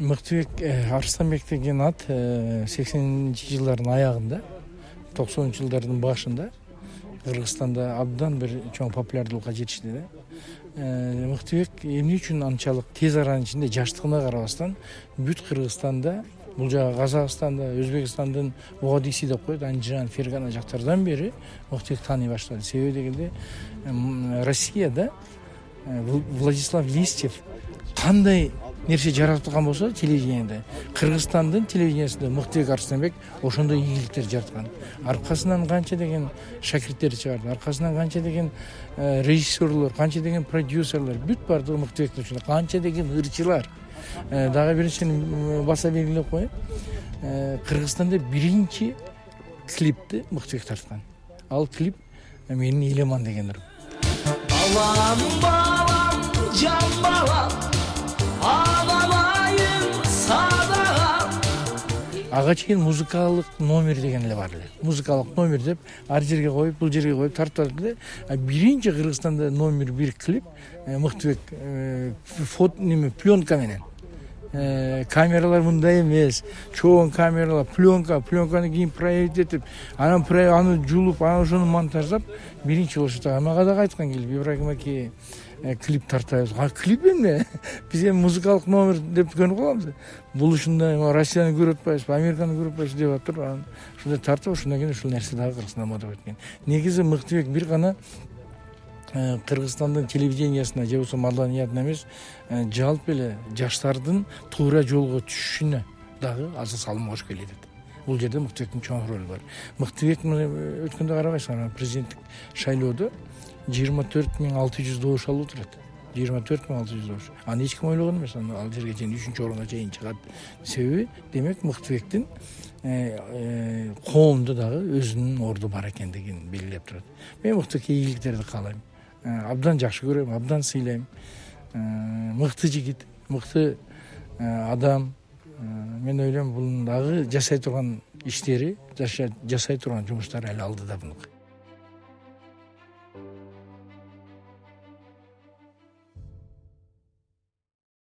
мыктыбек арыстанбек деген ат сексенинчи жылдардын аягында токсонунчу жылдардын башында кыргызстанда абдан бир чоң популярдуулукка жетишти да мыктыбек эмне үчүн анчалык тез аранын ичинде жаштыгына карабастан бүт кыргызстанда бул жагы казакстанда өзбекстандын могадиси деп коет анжан фергана жактардан бери мыктыбек тааный баштады себеби дегенде россияда владислав листьев кандай нерсе жараткан болсо телевидениеде. Кыргызстандын телевидениясында мыктыбек арыстанбек ошондой ийгиликтер жараткан аркасынан канча деген шакирттер чыгарды аркасынан канча деген режиссерлор канча деген продюсерлор бүт баардыгы мыктыбектин ушунда канча деген ырчылар дагы бир нерсени баса белгилеп коеюн кыргызстанда биринчи клипти мыктыбек тарткан ал клип менин элеман деген балам балам жан балам. Ага чейин музыкалык номер деген эле бар эле. Музыкалык номер деп ар жерге коюп бул жерге коюп тартып атат эле. Биринчи кыргызстанда номер бир клип мыктыбек неме пленка менен. Камералар мындай эмес чоң камералар пленка пленканы кийин проявить этип анан аны жулуп анан ошону монтаждап биринчи болуп мага дагы айткан келип ибрагим аке клип тартабыз а клип эмне биз эми музыкалык номер деп көнүп калганбыз бул ушундай россияны көрүп атпайбызбы американы көрүп атпайбызбы деп атып анан ушундай тартып ошондон кийин ушул нерсе дагы кыргызстанда мода болуп кеткен негизи мыктыбек бир гана кыргызстандын телевидениясына же болбосо маданиятына эмес жалпы эле жаштардын туура жолго түшүшүнө дагы азыр салым кошуп келатат бул жерде мыктыбектин чоң ролу бар. Мыктыбек мына өткөндө карабайсыңарбы президенттик шайлоодо жыйырма төрт миң алты жүз добуш алып отурат. жыйырма төрт миң алты жүз добуш аны эч ким ойлогон эмес ал жерге чейин үчүнчү орунга чейин чыгат. Себеби демек мыктыбектин коомдо дагы өзүнүн орду бар экендигин белгилеп турат. Мен мыктыбекке ийгиликтерди каалайм. Абдан жакшы көрөм абдан сыйлайм мыкты жигит мыкты адам мен ойлойм бунун дагы жасай турган иштери жасай турган жумуштары эл алдыда